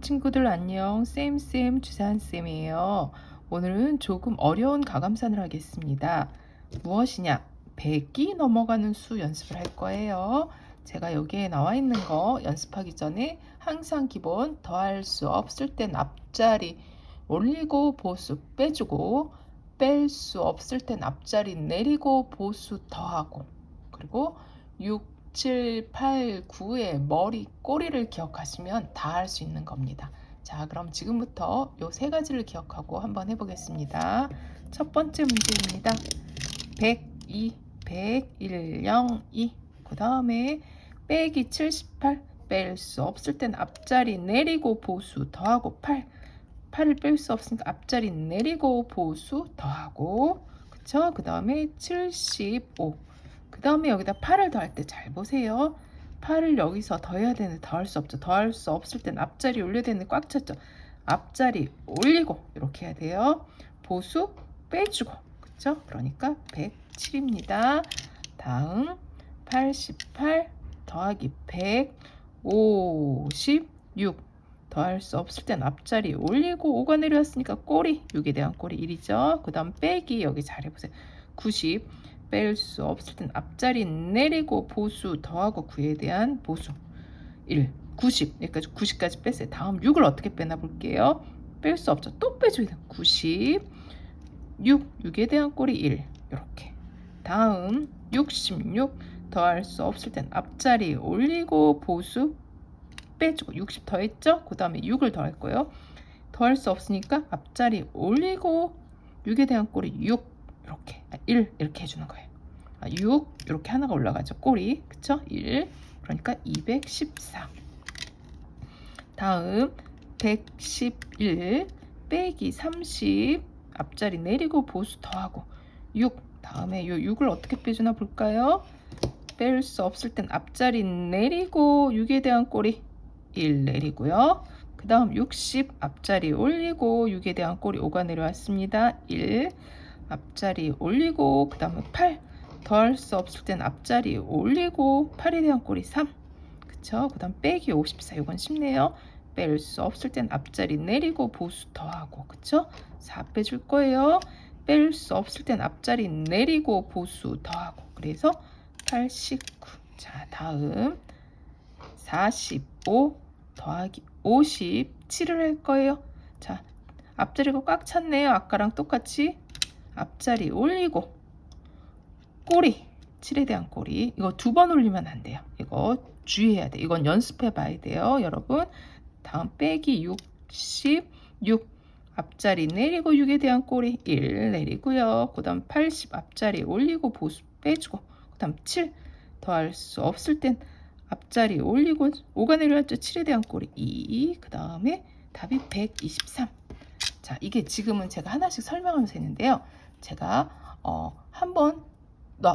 친구들 안녕. 쌤쌤 주산쌤이에요. 오늘은 조금 어려운 가감산을 하겠습니다. 무엇이냐? 100이 넘어가는 수 연습을 할 거예요. 제가 여기에 나와 있는 거 연습하기 전에 항상 기본 더할 수 없을 땐 앞자리 올리고 보수 빼주고 뺄 수 없을 땐 앞자리 내리고 보수 더하고 그리고 6 7, 8, 9의 머리, 꼬리를 기억하시면 다 할 수 있는 겁니다. 자, 그럼 지금부터 이세 가지를 기억하고 한번 해보겠습니다. 첫 번째 문제입니다. 102, 101, 0, 2. 그 다음에 빼기 78, 뺄 수 없을 땐 앞자리 내리고 보수 더하고 8. 8을 뺄 수 없으니까 앞자리 내리고 보수 더하고 그쵸? 그 다음에 75. 그 다음에 여기다 8을 더할 때 잘 보세요. 8을 여기서 더해야 되는데 더할 수 없죠. 더할 수 없을 땐 앞자리 올려야 되는데 꽉 찼죠. 앞자리 올리고 이렇게 해야 돼요. 보수 빼주고 그쵸? 그러니까 107입니다. 다음 88 더하기 156 더할 수 없을 땐 앞자리 올리고 5가 내려왔으니까 꼬리 6에 대한 꼬리 1이죠. 그 다음 빼기 여기 잘 해보세요. 90 뺄 수 없을 땐 앞자리 내리고 보수 더하고 9에 대한 보수. 1 90 여기까지 90까지 뺐어요. 다음 6을 어떻게 빼나 볼게요. 뺄 수 없죠. 또 빼줘야 돼90 6 6에 대한 꼴이 1 이렇게. 다음 66 더할 수 없을 땐 앞자리 올리고 보수 빼주고 60 더했죠? 그 다음에 6을 더할 거예요. 더할 수 없으니까 앞자리 올리고 6에 대한 꼴이 6 이렇게 1 아, 이렇게 해주는 거예요. 6 아, 이렇게 하나가 올라가죠. 꼬리. 그쵸? 1 그러니까 214 다음 111 빼기 30 앞자리 내리고 보수 더하고. 6 다음에 이 6을 어떻게 빼주나 볼까요? 뺄 수 없을 땐 앞자리 내리고 6에 대한 꼬리 1 내리고요. 그 다음 60 앞자리 올리고 6에 대한 꼬리 5가 내려왔습니다. 1 앞자리 올리고 그 다음에 8 더할 수 없을 땐 앞자리 올리고 8에 대한 꼴이 3 그쵸? 그 다음 빼기 54 이건 쉽네요. 뺄 수 없을 땐 앞자리 내리고 보수 더하고 그쵸? 4 빼줄 거예요. 뺄 수 없을 땐 앞자리 내리고 보수 더하고. 그래서 89 자 다음. 45 더하기 57을 할 거예요. 자 앞자리가 꽉 찼네요. 아까랑 똑같이 앞자리 올리고 꼬리 7에 대한 꼬리. 이거 두 번 올리면 안 돼요. 이거 주의해야 돼 이건 연습해 봐야 돼요 여러분. 다음 빼기 66 앞자리 내리고 6에 대한 꼬리 1 내리고요. 그 다음 80 앞자리 올리고 보수 빼주고 그 다음 7 더할 수 없을 땐 앞자리 올리고 5가 내려왔죠 7에 대한 꼬리 2 그 다음에 답이 123 자, 이게 지금은 제가 하나씩 설명하면서 했는데요. 제가 어, 한번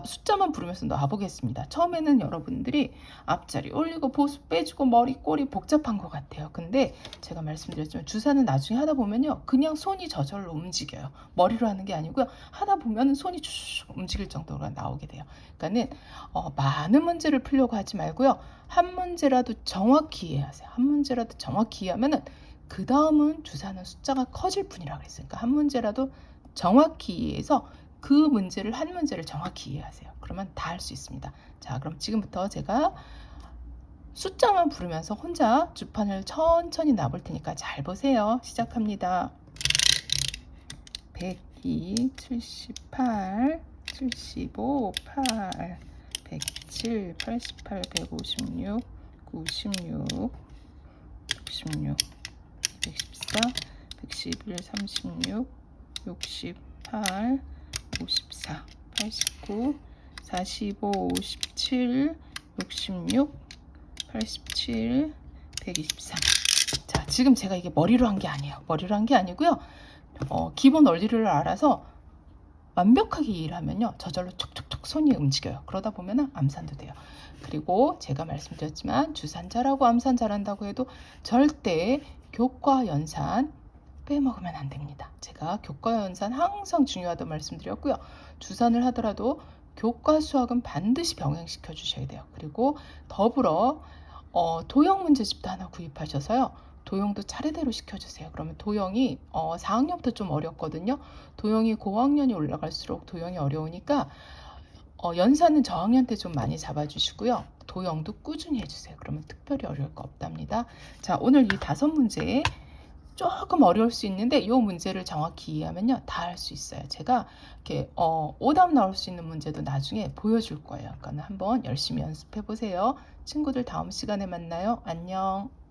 숫자만 부르면서 놔보겠습니다. 처음에는 여러분들이 앞자리 올리고 보수 빼주고 머리 꼬리 복잡한 것 같아요. 근데 제가 말씀드렸지만 주사는 나중에 하다 보면요. 그냥 손이 저절로 움직여요. 머리로 하는 게 아니고요. 하다 보면 손이 쭉 움직일 정도로 나오게 돼요. 그러니까는 어, 많은 문제를 풀려고 하지 말고요. 한 문제라도 정확히 이해하세요. 한 문제라도 정확히 이해하면은 그 다음은 주사는 숫자가 커질 뿐이라 그랬으니까 한 문제라도 정확히 이해해서 그 문제를 한 문제를 정확히 이해하세요. 그러면 다 할 수 있습니다. 자 그럼 지금부터 제가 숫자만 부르면서 혼자 주판을 천천히 놔볼 테니까 잘 보세요. 시작합니다. 102, 78, 75, 8, 107, 88, 156, 96, 66 114, 111, 36, 68, 54, 89, 45, 57, 66, 87, 123. 자, 지금 제가 이게 머리로 한 게 아니에요. 머리로 한 게 아니고요. 어, 기본 원리를 알아서 완벽하게 이해를 하면요. 저절로 촉촉촉 손이 움직여요. 그러다 보면 암산도 돼요. 그리고 제가 말씀드렸지만 주산 잘하고 암산 잘한다고 해도 절대 교과 연산 빼먹으면 안 됩니다. 제가 교과 연산 항상 중요하다고 말씀드렸고요. 주산을 하더라도 교과 수학은 반드시 병행시켜 주셔야 돼요. 그리고 더불어 어, 도형 문제집도 하나 구입하셔서요. 도형도 차례대로 시켜주세요. 그러면 도형이 어, 4학년부터 좀 어렵거든요. 도형이 고학년이 올라갈수록 도형이 어려우니까 어, 연산은 저학년 때 좀 많이 잡아주시고요. 도형도 꾸준히 해주세요. 그러면 특별히 어려울 거 없답니다. 자, 오늘 이 다섯 문제 조금 어려울 수 있는데 이 문제를 정확히 이해하면요 다 할 수 있어요. 제가 이렇게 어, 오답 나올 수 있는 문제도 나중에 보여줄 거예요. 그러니까 한번 열심히 연습해 보세요. 친구들 다음 시간에 만나요. 안녕.